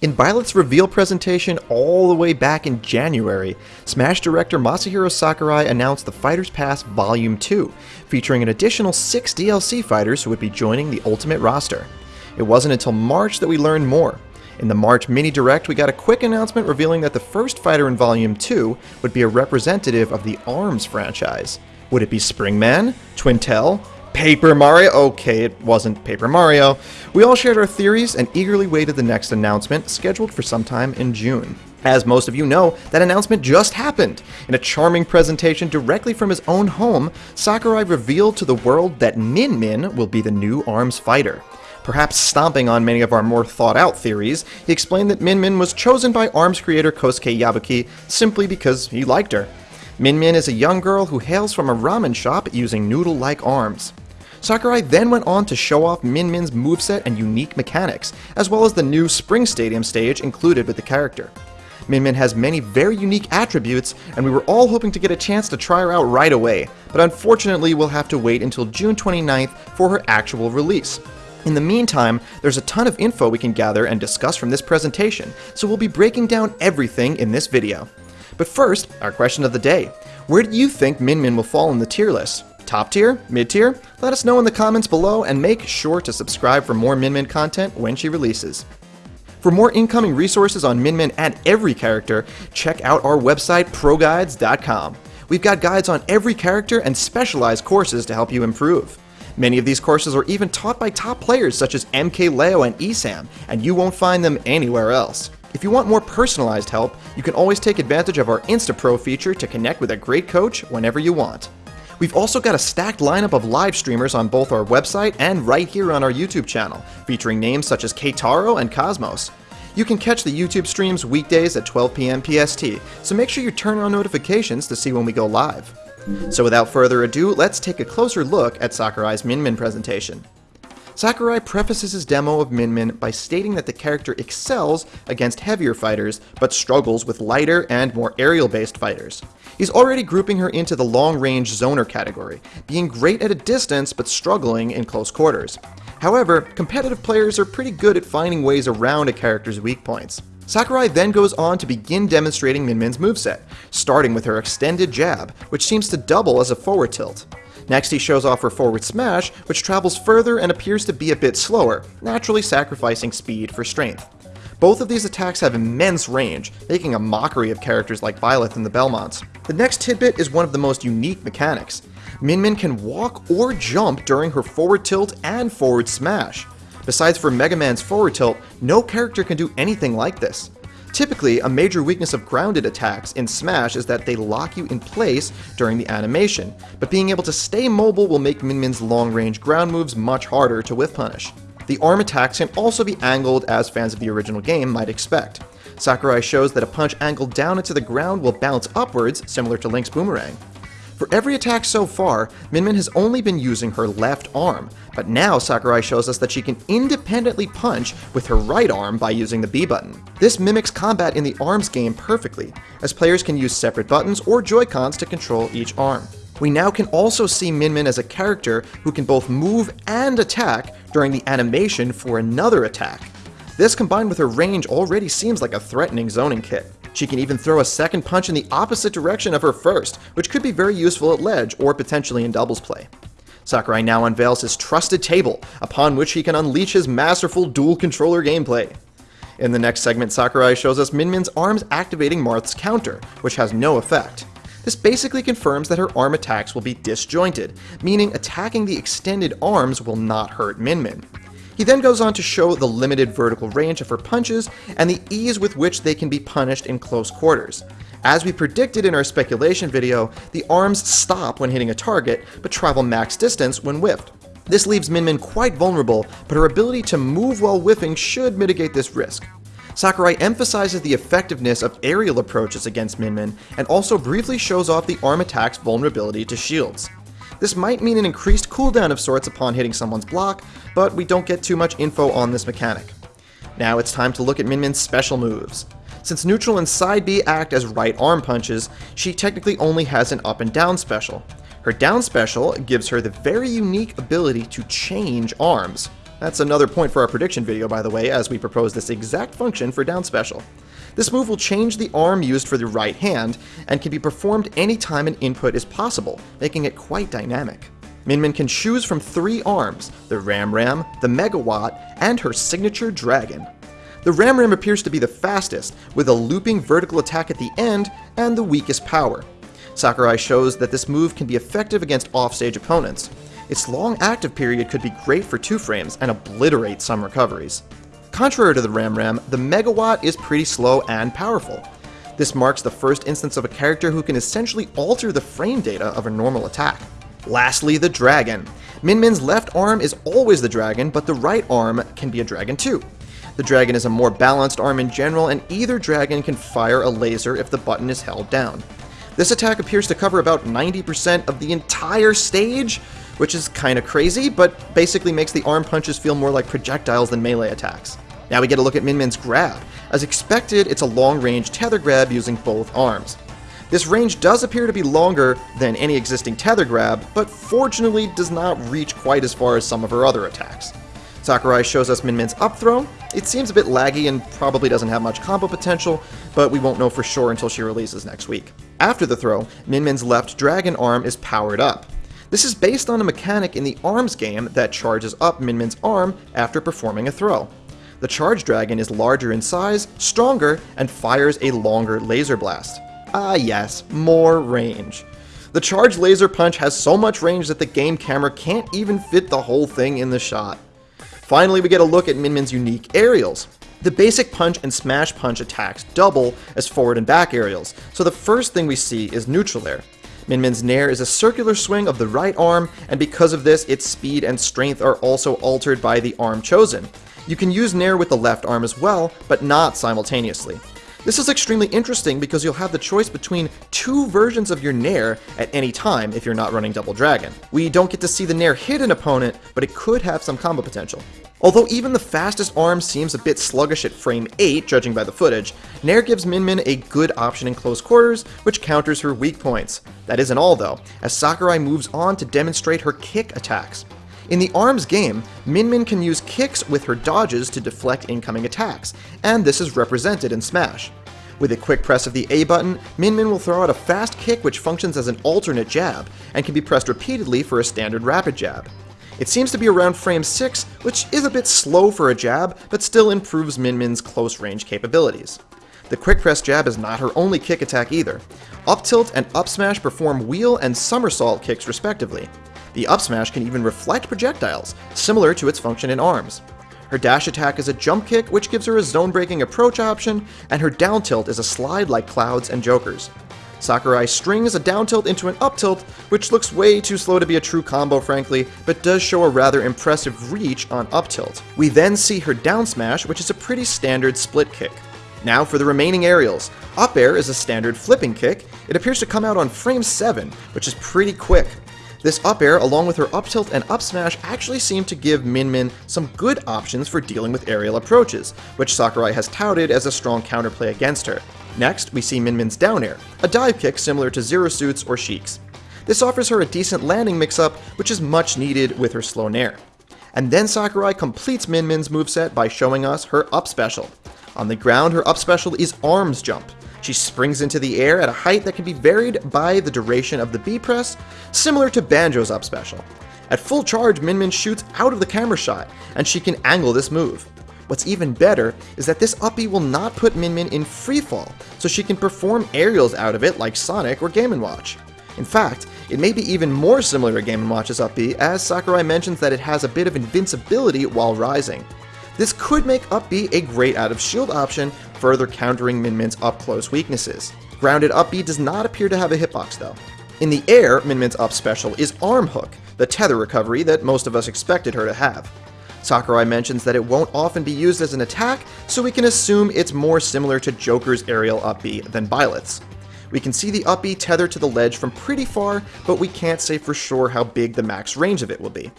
In Byleth's reveal presentation all the way back in January, Smash director Masahiro Sakurai announced the Fighters Pass Volume 2, featuring an additional 6 DLC fighters who would be joining the Ultimate roster. It wasn't until March that we learned more. In the March mini direct, we got a quick announcement revealing that the first fighter in Volume 2 would be a representative of the ARMS franchise. Would it be Springman? Twintelle? Paper Mario? Okay, it wasn't Paper Mario. We all shared our theories and eagerly waited the next announcement, scheduled for sometime in June. As most of you know, that announcement just happened. In a charming presentation directly from his own home, Sakurai revealed to the world that Min Min will be the new ARMS fighter. Perhaps stomping on many of our more thought out theories, he explained that Min Min was chosen by ARMS creator Kosuke Yabuki simply because he liked her. Min Min is a young girl who hails from a ramen shop using noodle like arms. Sakurai then went on to show off Min Min's moveset and unique mechanics, as well as the new Spring Stadium stage included with the character. Min Min has many very unique attributes, and we were all hoping to get a chance to try her out right away, but unfortunately we'll have to wait until June 29th for her actual release. In the meantime, there's a ton of info we can gather and discuss from this presentation, so we'll be breaking down everything in this video. But first, our question of the day. Where do you think Min Min will fall in the tier list? Top tier? Mid tier? Let us know in the comments below and make sure to subscribe for more Min Min content when she releases. For more incoming resources on Min Min and every character, check out our website ProGuides.com. We've got guides on every character and specialized courses to help you improve. Many of these courses are even taught by top players such as MKLeo and ESAM, and you won't find them anywhere else. If you want more personalized help, you can always take advantage of our InstaPro feature to connect with a great coach whenever you want. We've also got a stacked lineup of live streamers on both our website and right here on our YouTube channel, featuring names such as Keitaro and Cosmos. You can catch the YouTube streams weekdays at 12 p.m. PST, so make sure you turn on notifications to see when we go live. So without further ado, let's take a closer look at Sakurai's Min Min presentation. Sakurai prefaces his demo of Min Min by stating that the character excels against heavier fighters, but struggles with lighter and more aerial-based fighters. He's already grouping her into the long-range zoner category, being great at a distance but struggling in close quarters. However, competitive players are pretty good at finding ways around a character's weak points. Sakurai then goes on to begin demonstrating Min Min's moveset, starting with her extended jab, which seems to double as a forward tilt. Next, he shows off her forward smash, which travels further and appears to be a bit slower, naturally sacrificing speed for strength. Both of these attacks have immense range, making a mockery of characters like Byleth and the Belmonts. The next tidbit is one of the most unique mechanics. Min Min can walk or jump during her forward tilt and forward smash. Besides for Mega Man's forward tilt, no character can do anything like this. Typically, a major weakness of grounded attacks in Smash is that they lock you in place during the animation, but being able to stay mobile will make Min Min's long-range ground moves much harder to whiff punish. The arm attacks can also be angled as fans of the original game might expect. Sakurai shows that a punch angled down into the ground will bounce upwards, similar to Link's boomerang. For every attack so far, Min Min has only been using her left arm, but now Sakurai shows us that she can independently punch with her right arm by using the B button. This mimics combat in the ARMS game perfectly, as players can use separate buttons or Joy-Cons to control each arm. We now can also see Min Min as a character who can both move and attack during the animation for another attack. This combined with her range already seems like a threatening zoning kit. She can even throw a second punch in the opposite direction of her first, which could be very useful at ledge or potentially in doubles play. Sakurai now unveils his trusted table, upon which he can unleash his masterful dual controller gameplay. In the next segment, Sakurai shows us Min Min's arms activating Marth's counter, which has no effect. This basically confirms that her arm attacks will be disjointed, meaning attacking the extended arms will not hurt Min Min. He then goes on to show the limited vertical range of her punches and the ease with which they can be punished in close quarters. As we predicted in our speculation video, the arms stop when hitting a target, but travel max distance when whiffed. This leaves Min Min quite vulnerable, but her ability to move while whiffing should mitigate this risk. Sakurai emphasizes the effectiveness of aerial approaches against Min Min, and also briefly shows off the arm attack's vulnerability to shields. This might mean an increased cooldown of sorts upon hitting someone's block, but we don't get too much info on this mechanic. Now it's time to look at Min Min's special moves. Since neutral and side B act as right arm punches, she technically only has an up and down special. Her down special gives her the very unique ability to change arms. That's another point for our prediction video, by the way, as we propose this exact function for down special. This move will change the arm used for the right hand, and can be performed anytime an input is possible, making it quite dynamic. Min Min can choose from three arms, the Ram Ram, the Megawatt, and her signature Dragon. The Ram Ram appears to be the fastest, with a looping vertical attack at the end and the weakest power. Sakurai shows that this move can be effective against offstage opponents. Its long active period could be great for two frames and obliterate some recoveries. Contrary to the Ram Ram, the Megawatt is pretty slow and powerful. This marks the first instance of a character who can essentially alter the frame data of a normal attack. Lastly, the Dragon. Min Min's left arm is always the Dragon, but the right arm can be a Dragon too. The Dragon is a more balanced arm in general, and either Dragon can fire a laser if the button is held down. This attack appears to cover about 90% of the entire stage, which is kinda crazy, but basically makes the arm punches feel more like projectiles than melee attacks. Now we get a look at Min Min's grab. As expected, it's a long-range tether grab using both arms. This range does appear to be longer than any existing tether grab, but fortunately does not reach quite as far as some of her other attacks. Sakurai shows us Min Min's up throw. It seems a bit laggy and probably doesn't have much combo potential, but we won't know for sure until she releases next week. After the throw, Min Min's left dragon arm is powered up. This is based on a mechanic in the ARMS game that charges up Min Min's arm after performing a throw. The Charge Dragon is larger in size, stronger, and fires a longer laser blast. Ah yes, more range. The Charge Laser Punch has so much range that the game camera can't even fit the whole thing in the shot. Finally, we get a look at Min Min's unique aerials. The basic punch and smash punch attacks double as forward and back aerials, so the first thing we see is neutral air. Min Min's Nair is a circular swing of the right arm, and because of this, its speed and strength are also altered by the arm chosen. You can use Nair with the left arm as well, but not simultaneously. This is extremely interesting because you'll have the choice between two versions of your Nair at any time if you're not running Double Dragon. We don't get to see the Nair hit an opponent, but it could have some combo potential. Although even the fastest arm seems a bit sluggish at frame 8, judging by the footage, Nair gives Min Min a good option in close quarters, which counters her weak points. That isn't all though, as Sakurai moves on to demonstrate her kick attacks. In the ARMS game, Min Min can use kicks with her dodges to deflect incoming attacks, and this is represented in Smash. With a quick press of the A button, Min Min will throw out a fast kick which functions as an alternate jab, and can be pressed repeatedly for a standard rapid jab. It seems to be around frame 6, which is a bit slow for a jab, but still improves Min Min's close range capabilities. The quick press jab is not her only kick attack either. Up tilt and up smash perform wheel and somersault kicks respectively. The up smash can even reflect projectiles, similar to its function in ARMS. Her dash attack is a jump kick, which gives her a zone-breaking approach option, and her down tilt is a slide like Clouds and Jokers. Sakurai strings a down tilt into an up tilt, which looks way too slow to be a true combo frankly, but does show a rather impressive reach on up tilt. We then see her down smash, which is a pretty standard split kick. Now for the remaining aerials. Up air is a standard flipping kick. It appears to come out on frame 7, which is pretty quick. This up air, along with her up tilt and up smash, actually seem to give Min Min some good options for dealing with aerial approaches, which Sakurai has touted as a strong counterplay against her. Next, we see Min Min's down air, a dive kick similar to Zero Suits or Sheik's. This offers her a decent landing mix-up, which is much needed with her slow nair. And then Sakurai completes Min Min's moveset by showing us her up special. On the ground, her up special is arms jump. She springs into the air at a height that can be varied by the duration of the B press, similar to Banjo's up special. At full charge, Min Min shoots out of the camera shot, and she can angle this move. What's even better is that this up B will not put Min Min in freefall, so she can perform aerials out of it like Sonic or Game & Watch. In fact, it may be even more similar to Game & Watch's up as Sakurai mentions that it has a bit of invincibility while rising. This could make up B a great out of shield option, further countering Min Min's up close weaknesses. Grounded up B does not appear to have a hitbox though. In the air, Min Min's up special is Arm Hook, the tether recovery that most of us expected her to have. Sakurai mentions that it won't often be used as an attack, so we can assume it's more similar to Joker's aerial up B than Byleth's. We can see the up B tether to the ledge from pretty far, but we can't say for sure how big the max range of it will be.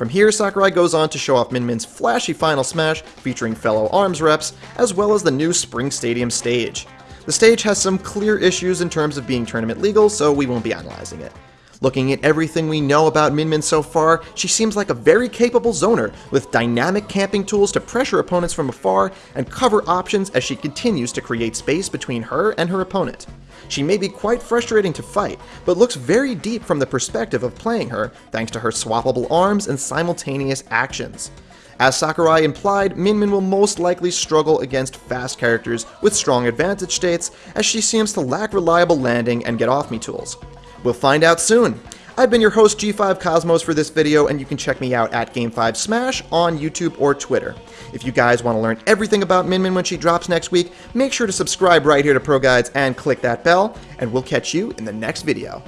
From here, Sakurai goes on to show off Min Min's flashy final smash featuring fellow ARMS reps, as well as the new Spring Stadium stage. The stage has some clear issues in terms of being tournament legal, so we won't be analyzing it. Looking at everything we know about Min Min so far, she seems like a very capable zoner, with dynamic camping tools to pressure opponents from afar and cover options as she continues to create space between her and her opponent. She may be quite frustrating to fight, but looks very deep from the perspective of playing her, thanks to her swappable arms and simultaneous actions. As Sakurai implied, Min Min will most likely struggle against fast characters with strong advantage states, as she seems to lack reliable landing and get off me tools. We'll find out soon. I've been your host G5 Cosmos for this video, and you can check me out at Game5 Smash on YouTube or Twitter. If you guys want to learn everything about Min Min when she drops next week, make sure to subscribe right here to Pro Guides and click that bell, and we'll catch you in the next video.